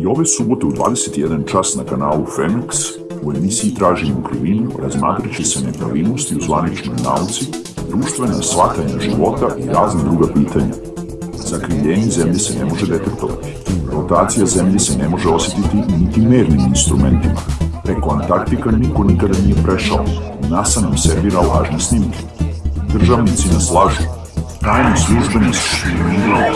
I ove subote u 21 čas na kanalu Femex u emisiji Tražimo krivinu razmatrat će se nepravilnosti u zvaničnoj nauci, društvena shvatanja života i razne druga pitanja. Zakrivljenje zemlje se ne može detektovati. Rotacija zemlje se ne može osjetiti niti mernim instrumentima. Preko Antarktika niko nikada nije prešao. NASA nam servira lažne snimke. Državnici nas lažu. Tajne službe nas špioniraju.